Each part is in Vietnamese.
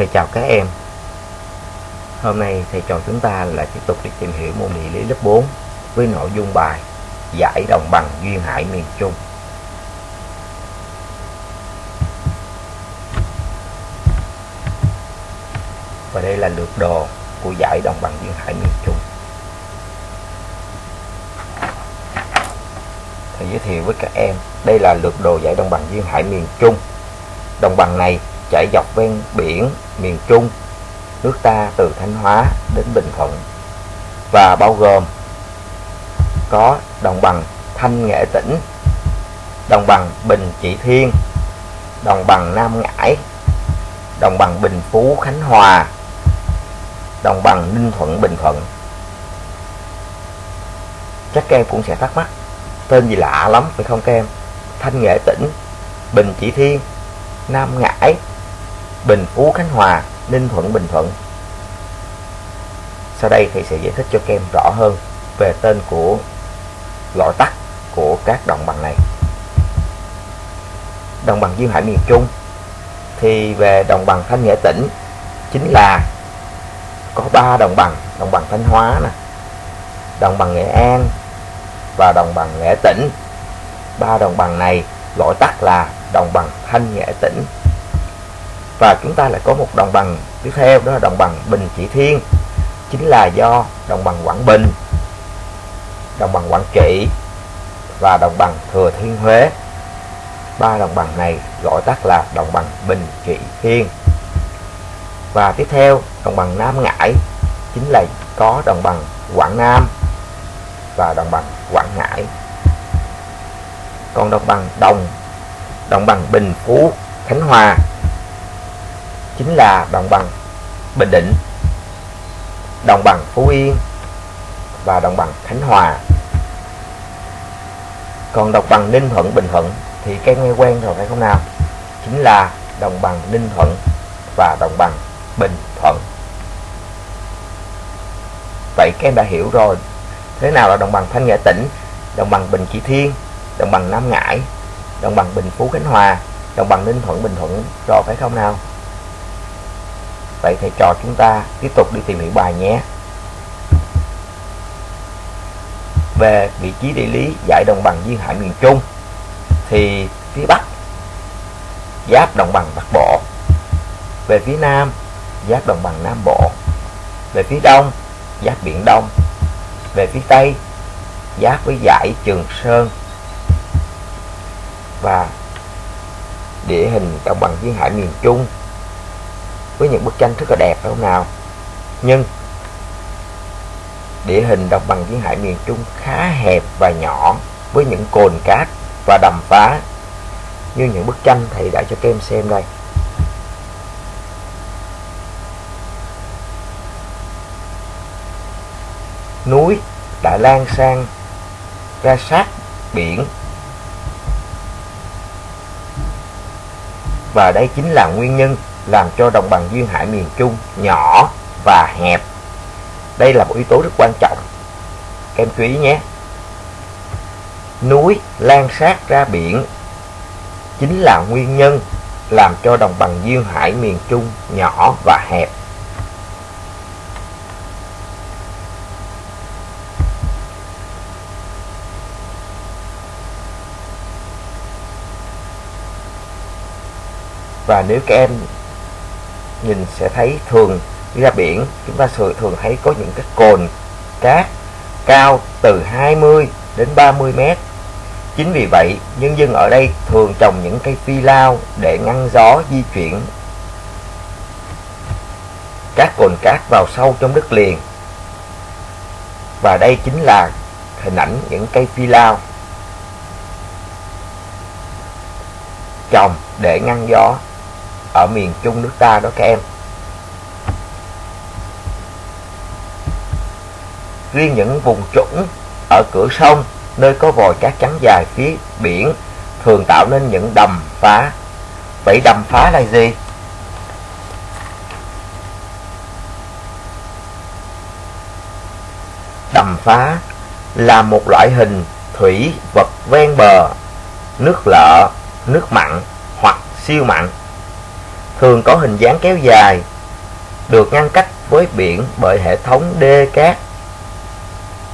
Thầy chào các em. Hôm nay thầy trò chúng ta lại tiếp tục đi tìm hiểu môn địa lý lớp 4 với nội dung bài Giải đồng bằng duyên hải miền Trung. Và đây là lược đồ của giải đồng bằng duyên hải miền Trung. Thầy giới thiệu với các em, Đây là lược đồ giải đồng bằng duyên hải miền Trung. Đồng bằng này chảy dọc ven biển miền Trung, nước ta từ Thanh Hóa đến Bình Thuận và bao gồm có đồng bằng Thanh Nghệ Tĩnh, đồng bằng Bình Trị Thiên, đồng bằng Nam Ngãi, đồng bằng Bình Phú Khánh Hòa, đồng bằng Ninh Thuận Bình Thuận. Chắc các em cũng sẽ thắc mắc, tên gì lạ lắm phải không các em? Thanh Nghệ Tĩnh, Bình Trị Thiên, Nam Ngãi, Bình Phú Khánh Hòa, Ninh Thuận Bình Thuận. Sau đây thì sẽ giải thích cho các em rõ hơn về tên của loại tắt của các đồng bằng này. Đồng bằng duyên hải miền Trung thì về đồng bằng Thanh Nghệ tỉnh chính là có ba đồng bằng, đồng bằng Thanh Hóa nè, đồng bằng Nghệ An và đồng bằng Nghệ tỉnh. Ba đồng bằng này gọi tắt là đồng bằng Thanh Nghệ tỉnh và chúng ta lại có một đồng bằng tiếp theo đó là đồng bằng Bình Trị Thiên chính là do đồng bằng Quảng Bình đồng bằng Quảng Trị và đồng bằng Thừa Thiên Huế ba đồng bằng này gọi tắt là đồng bằng Bình Trị Thiên và tiếp theo đồng bằng Nam Ngãi chính là có đồng bằng Quảng Nam và đồng bằng Quảng Ngãi còn đồng bằng Đồng đồng bằng Bình Phú Khánh Hòa chính là đồng bằng Bình Định, đồng bằng Phú Yên và đồng bằng Khánh Hòa. Còn đồng bằng Ninh Thuận, Bình Thuận thì các nghe quen rồi phải không nào? Chính là đồng bằng Ninh Thuận và đồng bằng Bình Thuận. Vậy các em đã hiểu rồi thế nào là đồng bằng Thanh Nghệ Tỉnh, đồng bằng Bình Trị Thiên, đồng bằng Nam Ngãi, đồng bằng Bình Phú Khánh Hòa, đồng bằng Ninh Thuận Bình Thuận rồi phải không nào? Vậy thầy trò chúng ta tiếp tục đi tìm hiểu bài nhé. Về vị trí địa lý giải đồng bằng duyên hải miền Trung thì phía Bắc giáp đồng bằng Bắc Bộ, về phía Nam giáp đồng bằng Nam Bộ, về phía Đông giáp Biển Đông, về phía Tây giáp với dải Trường Sơn. Và địa hình đồng bằng duyên hải miền Trung với những bức tranh rất là đẹp, phải không nào? Nhưng địa hình đồng bằng duyên hải miền Trung khá hẹp và nhỏ với những cồn cát và đầm phá như những bức tranh thầy đã cho các em xem đây. Núi đã lan sang ra sát biển và đây chính là nguyên nhân làm cho đồng bằng duyên hải miền Trung nhỏ và hẹp. Đây là một yếu tố rất quan trọng. Các em chú ý nhé. Núi lan sát ra biển chính là nguyên nhân làm cho đồng bằng duyên hải miền Trung nhỏ và hẹp. Và nếu các em nhìn sẽ thấy thường đi ra biển. Chúng ta thường thấy có những cái cồn cát cao từ 20 đến 30 mét. Chính vì vậy, nhân dân ở đây thường trồng những cây phi lao để ngăn gió di chuyển. Các cồn cát vào sâu trong đất liền. Và đây chính là hình ảnh những cây phi lao trồng để ngăn gió ở miền Trung nước ta đó các em. Riêng những vùng trũng ở cửa sông nơi có vòi cát trắng dài phía biển thường tạo nên những đầm phá. Vậy đầm phá là gì? Đầm phá là một loại hình thủy vật ven bờ, nước lợ, nước mặn hoặc siêu mặn thường có hình dáng kéo dài, được ngăn cách với biển bởi hệ thống đê cát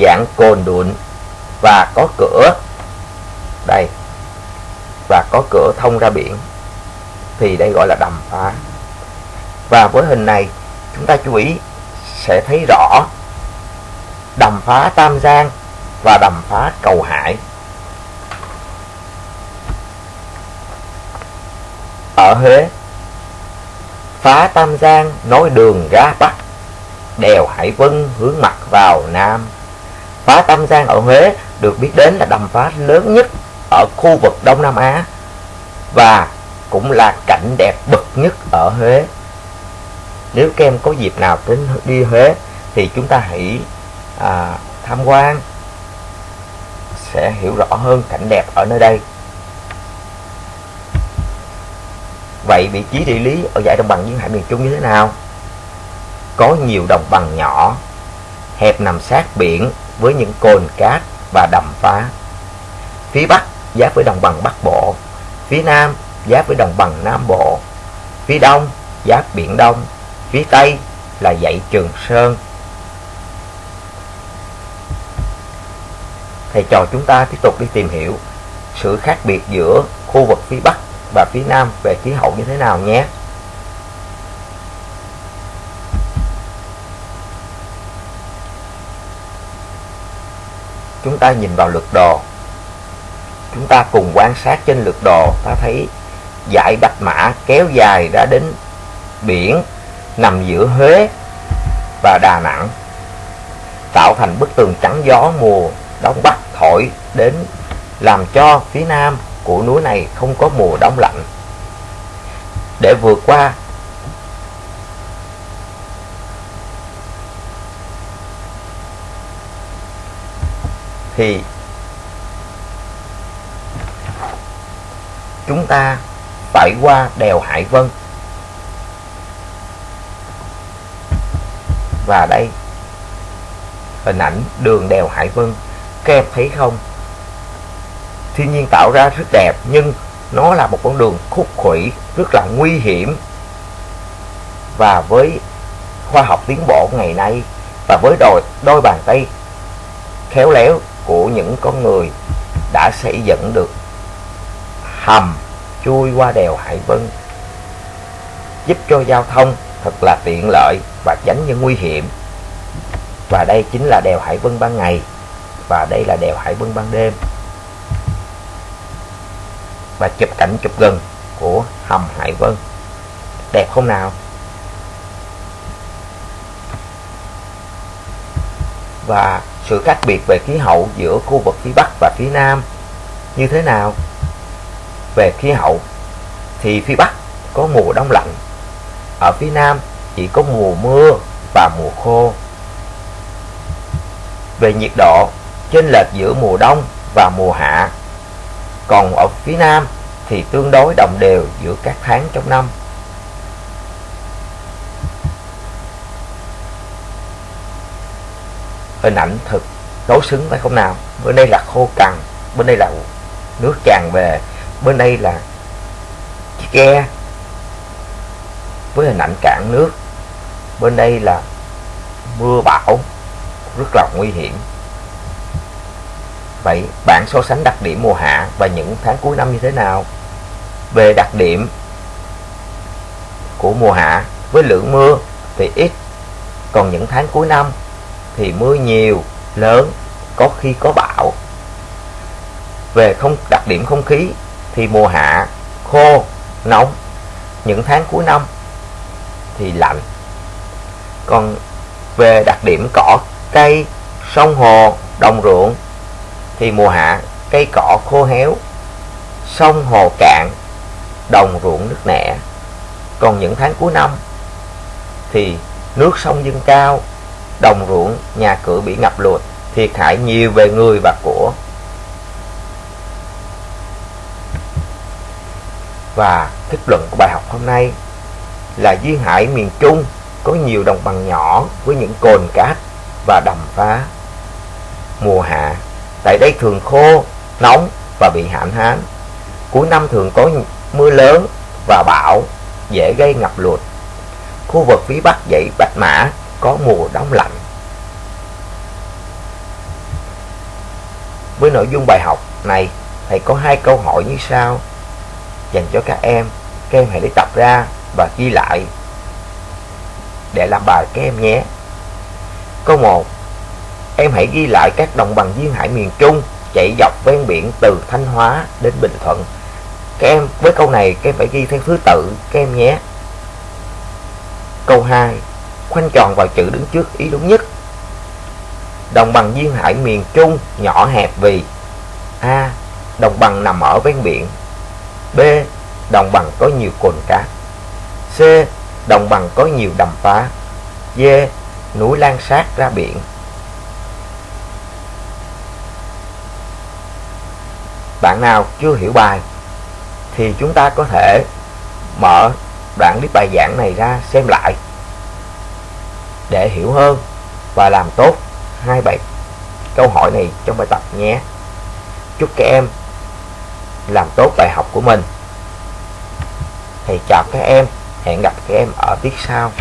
dạng cồn đụn và có cửa. Đây và có cửa thông ra biển thì đây gọi là đầm phá. Và với hình này chúng ta chú ý sẽ thấy rõ đầm phá Tam Giang và đầm phá Cầu Hải. Ở Huế phá Tam Giang nối đường ra Bắc. Đèo Hải Vân hướng mặt vào Nam. Phá Tam Giang ở Huế được biết đến là đầm phá lớn nhất ở khu vực Đông Nam Á và cũng là cảnh đẹp bậc nhất ở Huế. Nếu các em có dịp nào đến đi Huế thì chúng ta hãy à, tham quan sẽ hiểu rõ hơn cảnh đẹp ở nơi đây. Vậy vị trí địa lý ở giải đồng bằng duyên hải miền trung như thế nào? Có nhiều đồng bằng nhỏ, hẹp nằm sát biển với những cồn cát và đầm phá. Phía bắc giáp với đồng bằng bắc bộ, phía nam giáp với đồng bằng nam bộ, phía đông giáp biển đông, phía tây là dãy trường sơn. Thầy trò chúng ta tiếp tục đi tìm hiểu sự khác biệt giữa khu vực phía bắc và phía nam về khí hậu như thế nào nhé. Chúng ta nhìn vào lược đồ. Chúng ta cùng quan sát trên lược đồ, ta thấy dải bạch mã kéo dài ra đến biển, nằm giữa Huế và Đà Nẵng, tạo thành bức tường trắng gió mùa, đông bắc thổi đến làm cho phía nam của núi này không có mùa đông lạnh. Để vượt qua, thì chúng ta phải qua đèo Hải Vân. Và đây, hình ảnh đường đèo Hải Vân, các em thấy không? Thiên nhiên tạo ra rất đẹp nhưng nó là một con đường khúc khuỷu rất là nguy hiểm. Và với khoa học tiến bộ ngày nay và với đôi, đôi bàn tay khéo léo của những con người đã xây dựng được hầm chui qua đèo Hải Vân giúp cho giao thông thật là tiện lợi và tránh những nguy hiểm. Và đây chính là đèo Hải Vân ban ngày và đây là đèo Hải Vân ban đêm và chụp cảnh chụp gần của hầm Hải Vân. Đẹp không nào? Và sự khác biệt về khí hậu giữa khu vực phía Bắc và phía Nam như thế nào? Về khí hậu thì phía Bắc có mùa đông lạnh, ở phía Nam chỉ có mùa mưa và mùa khô. Về nhiệt độ, chênh lệch giữa mùa đông và mùa hạ còn ở phía nam thì tương đối đồng đều giữa các tháng trong năm. Hình ảnh thực đối xứng phải không nào bên đây là khô cằn, bên đây là nước tràn về, bên đây là chiếc ghe với hình ảnh cạn nước. Bên đây là mưa bão, rất là nguy hiểm vậy bạn so sánh đặc điểm mùa hạ và những tháng cuối năm như thế nào? Về đặc điểm của mùa hạ, với lượng mưa thì ít, còn những tháng cuối năm thì mưa nhiều, lớn, có khi có bão. Về không, đặc điểm không khí thì mùa hạ khô, nóng, những tháng cuối năm thì lạnh. Còn về đặc điểm cỏ, cây, sông hồ, đồng ruộng thì mùa hạ, cây cỏ khô héo, sông hồ cạn, đồng ruộng nước nẻ. Còn những tháng cuối năm thì nước sông dâng cao, đồng ruộng, nhà cửa bị ngập lụt, thiệt hại nhiều về người và của. Và kết luận của bài học hôm nay là duyên hải miền trung có nhiều đồng bằng nhỏ với những cồn cát và đầm phá. Mùa hạ tại đây thường khô nóng và bị hạn hán cuối năm thường có mưa lớn và bão dễ gây ngập lụt. Khu vực phía bắc dãy Bạch Mã có mùa đông lạnh. Với nội dung bài học này, thầy có hai câu hỏi như sau dành cho các em. Các em hãy lấy tập ra và ghi lại để làm bài các em nhé. Câu 1 Em hãy ghi lại các đồng bằng duyên hải miền Trung chạy dọc ven biển từ Thanh Hóa đến Bình Thuận. Các em, với câu này các em phải ghi theo thứ tự, các em nhé. Câu 2 Khoanh tròn vào chữ đứng trước ý đúng nhất. Đồng bằng duyên hải miền Trung nhỏ hẹp vì A. Đồng bằng nằm ở ven biển B. Đồng bằng có nhiều cồn cát C. Đồng bằng có nhiều đầm phá D. Núi lan sát ra biển Bạn nào chưa hiểu bài thì chúng ta có thể mở đoạn clip bài giảng này ra xem lại để hiểu hơn và làm tốt hai bài câu hỏi này trong bài tập nhé. Chúc các em làm tốt bài học của mình. Thầy chào các em, hẹn gặp các em ở tiết sau.